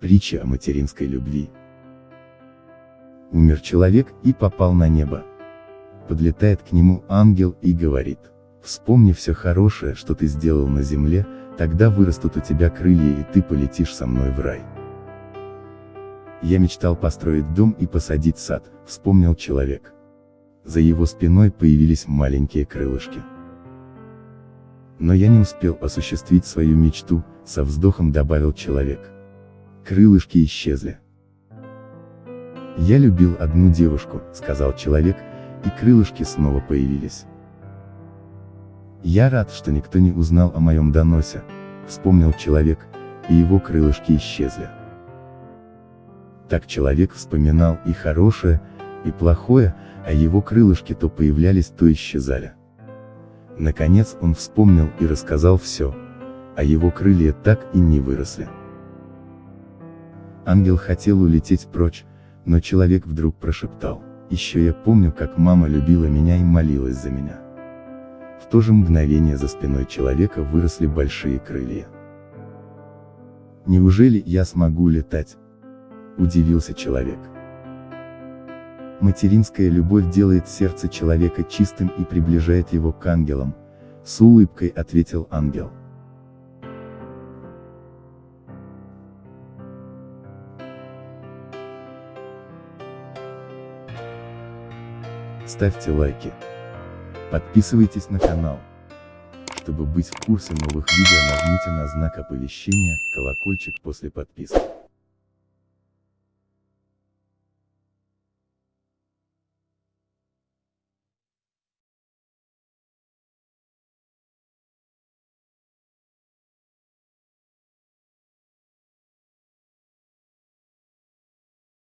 Притча о материнской любви. Умер человек и попал на небо. Подлетает к нему ангел и говорит, вспомни все хорошее, что ты сделал на земле, тогда вырастут у тебя крылья и ты полетишь со мной в рай. Я мечтал построить дом и посадить сад, вспомнил человек. За его спиной появились маленькие крылышки. Но я не успел осуществить свою мечту, со вздохом добавил человек. Крылышки исчезли. Я любил одну девушку, сказал человек, и крылышки снова появились. Я рад, что никто не узнал о моем доносе, вспомнил человек, и его крылышки исчезли. Так человек вспоминал и хорошее, и плохое, а его крылышки то появлялись, то исчезали. Наконец он вспомнил и рассказал все, а его крылья так и не выросли. Ангел хотел улететь прочь, но человек вдруг прошептал, «Еще я помню, как мама любила меня и молилась за меня». В то же мгновение за спиной человека выросли большие крылья. «Неужели я смогу летать?» – удивился человек. Материнская любовь делает сердце человека чистым и приближает его к ангелам, с улыбкой ответил ангел. Ставьте лайки. Подписывайтесь на канал. Чтобы быть в курсе новых видео нажмите на знак оповещения, колокольчик после подписки.